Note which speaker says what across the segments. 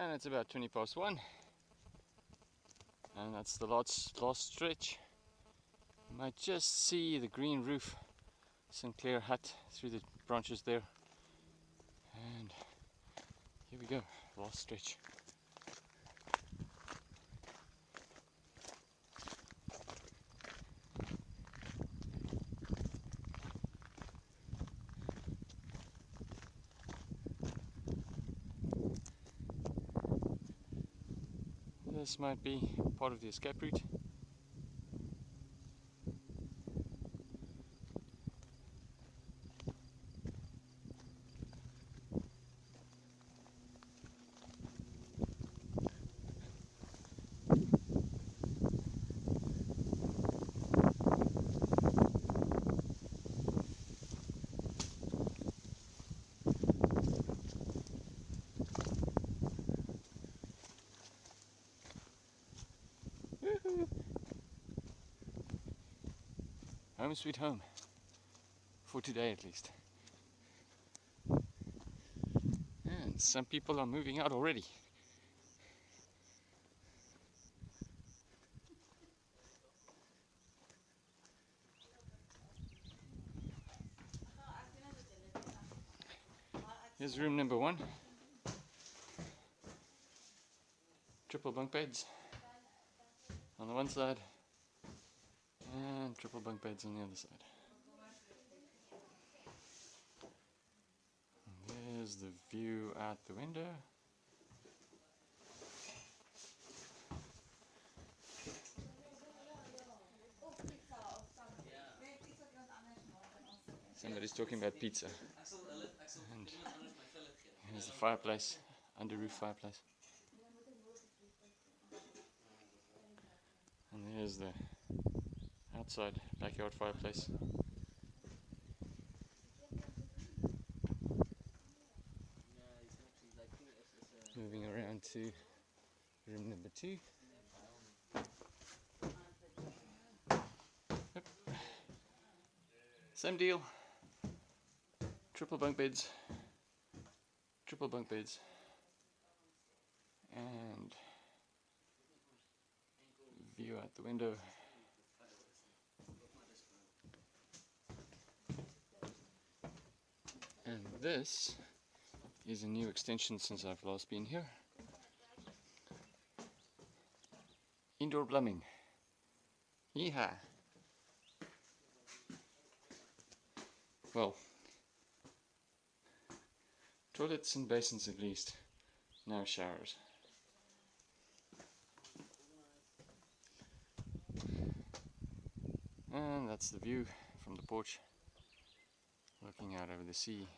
Speaker 1: and it's about 20 past one. And that's the last, last stretch. You might just see the green roof Sinclair hut through the branches there. And here we go last stretch This might be part of the escape route. Home sweet home. For today at least. And some people are moving out already. Here's room number one. Triple bunk beds on the one side triple bunk beds on the other side. And there's the view out the window. Somebody's talking about pizza. And here's the fireplace, under roof fireplace. And there's the outside backyard fireplace. Moving around to room number two. Yep. Same deal. Triple bunk beds. Triple bunk beds. And view out the window. And this is a new extension since I've last been here. Indoor plumbing. Yeehaw! Well, toilets and basins at least, no showers. And that's the view from the porch, looking out over the sea.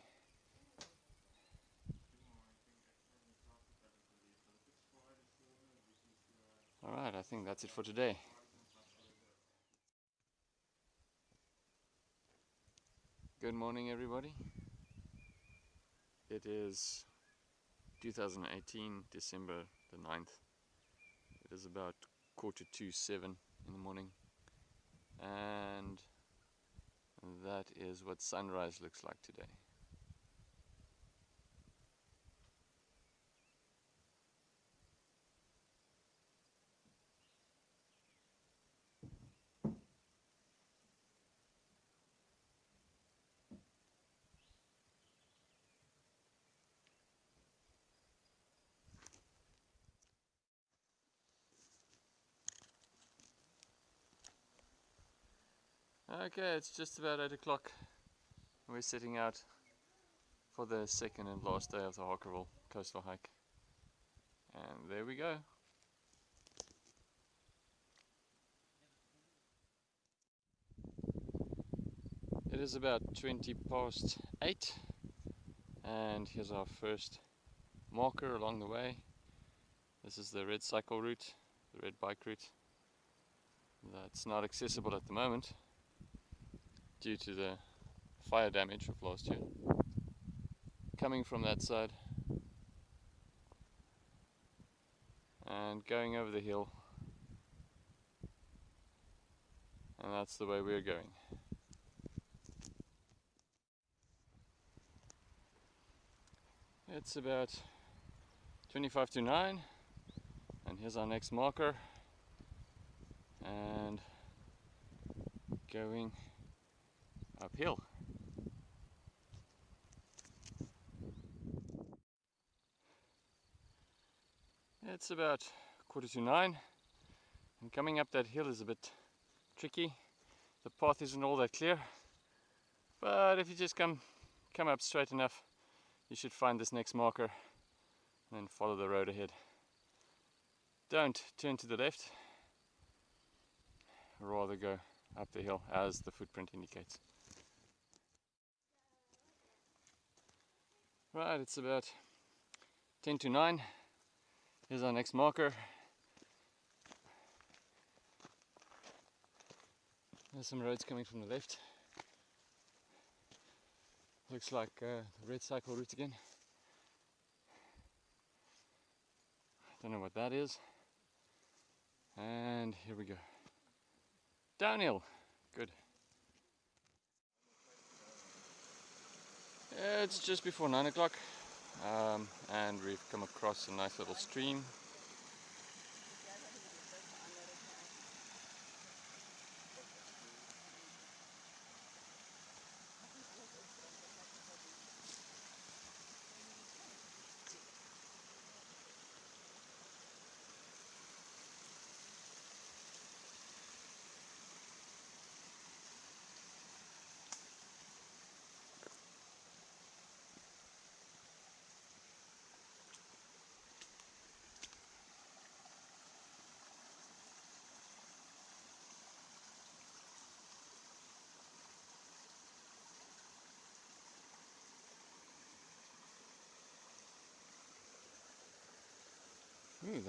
Speaker 1: Alright, I think that's it for today. Good morning everybody. It is 2018, December the 9th. It is about quarter to seven in the morning and that is what sunrise looks like today. Okay, it's just about 8 o'clock. We're setting out for the second and last day of the Harkerville coastal hike. And there we go. It is about 20 past 8 and here's our first marker along the way. This is the red cycle route, the red bike route. That's not accessible at the moment due to the fire damage of last year. Coming from that side and going over the hill and that's the way we're going. It's about 25 to 9 and here's our next marker and going uphill. It's about quarter to nine and coming up that hill is a bit tricky. The path isn't all that clear but if you just come come up straight enough you should find this next marker and then follow the road ahead. Don't turn to the left rather go up the hill as the footprint indicates. Right, it's about 10 to 9. Here's our next marker. There's some roads coming from the left. Looks like uh, the red cycle route again. Don't know what that is. And here we go. Downhill. Good. It's just before 9 o'clock um, and we've come across a nice little stream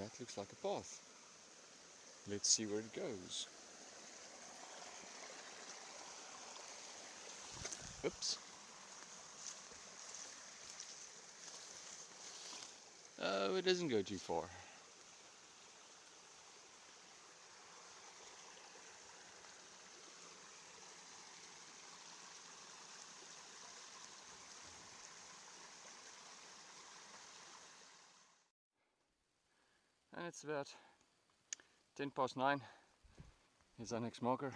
Speaker 1: that looks like a path. Let's see where it goes. Oops. Oh, it doesn't go too far. It's about 10 past 9 here's our next marker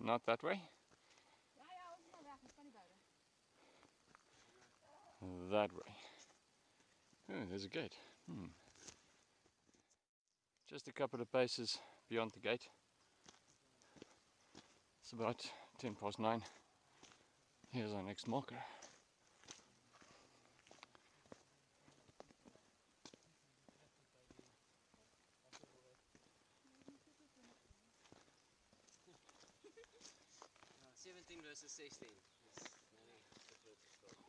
Speaker 1: Not that way? That way. Oh, there's a gate. Hmm. Just a couple of paces beyond the gate. It's about 10 past 9. Here's our next marker.
Speaker 2: Seventeen versus sixteen.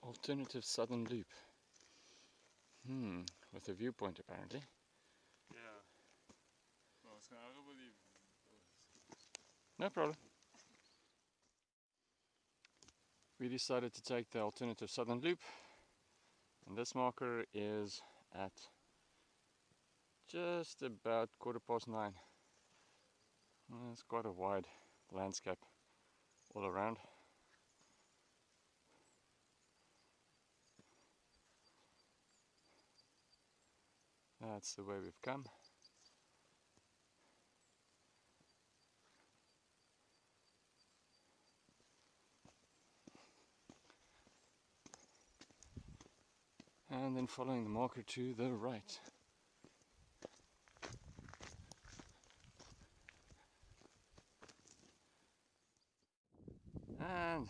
Speaker 1: Alternative southern loop. Hmm, with a viewpoint apparently. No problem. We decided to take the alternative southern loop and this marker is at just about quarter past nine. Mm, it's quite a wide landscape all around. That's the way we've come. And then following the marker to the right. And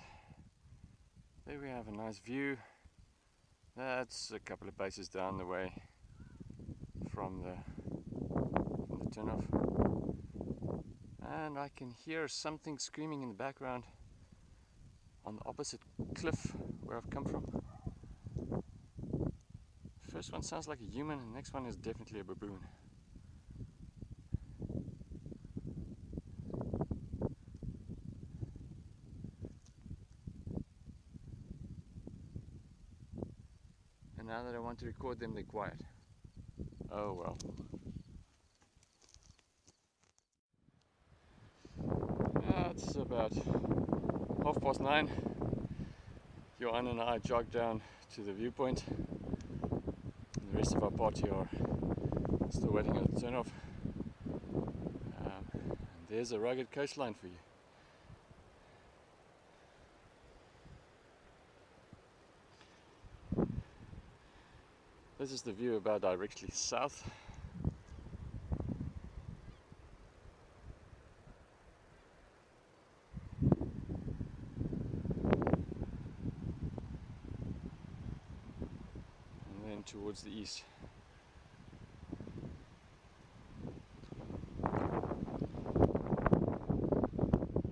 Speaker 1: there we have a nice view. That's a couple of paces down the way from the from the turnoff. And I can hear something screaming in the background on the opposite cliff where I've come from first one sounds like a human, the next one is definitely a baboon. And now that I want to record them, they're quiet. Oh well. Uh, it's about half past nine. Johan and I jogged down to the viewpoint. Rest of our party are still waiting at the turnoff. Um, and there's a rugged coastline for you. This is the view about directly south. And then towards the east.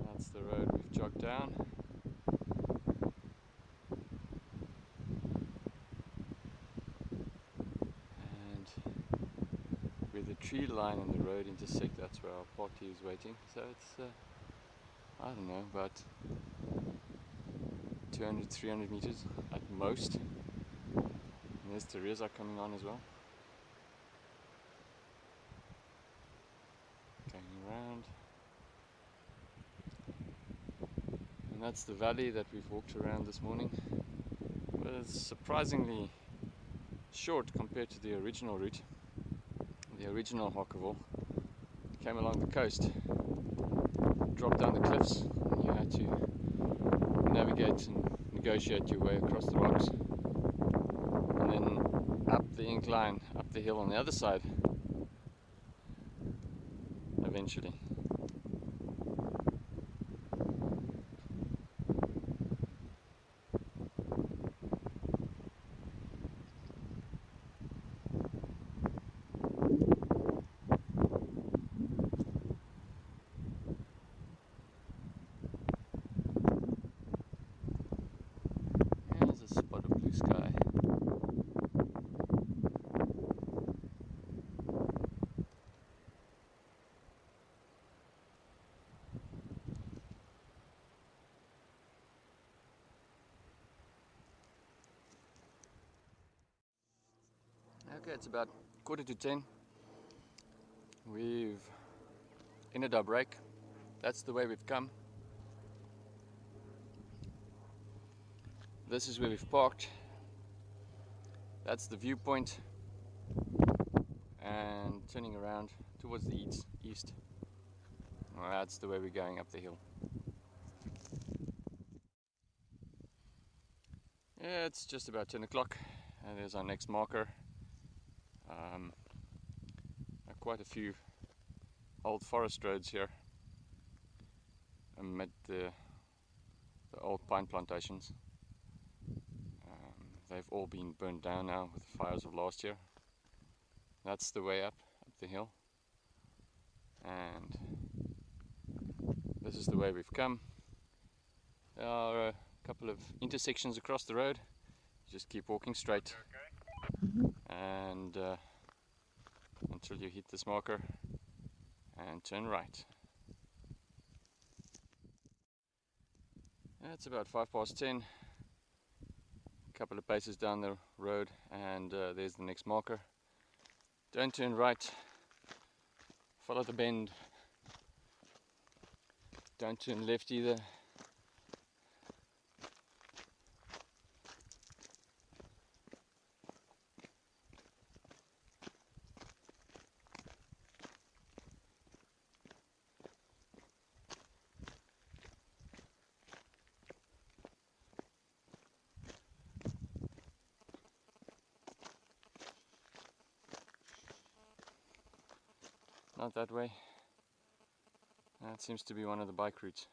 Speaker 1: That's the road we've jogged down. and where the tree line and the road intersect that's where our party is waiting so it's uh, I don't know about 200 300 meters at most there's Teresa coming on as well. Going around. And that's the valley that we've walked around this morning. But it's surprisingly short compared to the original route. The original Harkerville came along the coast, dropped down the cliffs, and you had to navigate and negotiate your way across the rocks, the incline, up the hill on the other side, eventually. There's a spot of blue sky. Okay, it's about quarter to ten. We've ended our break. That's the way we've come. This is where we've parked. That's the viewpoint. And turning around towards the east. east. Well, that's the way we're going up the hill. Yeah, it's just about 10 o'clock. And there's our next marker. Um, quite a few old forest roads here amid the, the old pine plantations. Um, they've all been burned down now with the fires of last year. That's the way up, up the hill. And this is the way we've come. There are a couple of intersections across the road. Just keep walking straight. And uh, until you hit this marker and turn right. It's about five past ten a couple of paces down the road and uh, there's the next marker. Don't turn right, follow the bend. Don't turn left either. Not that way. That seems to be one of the bike routes.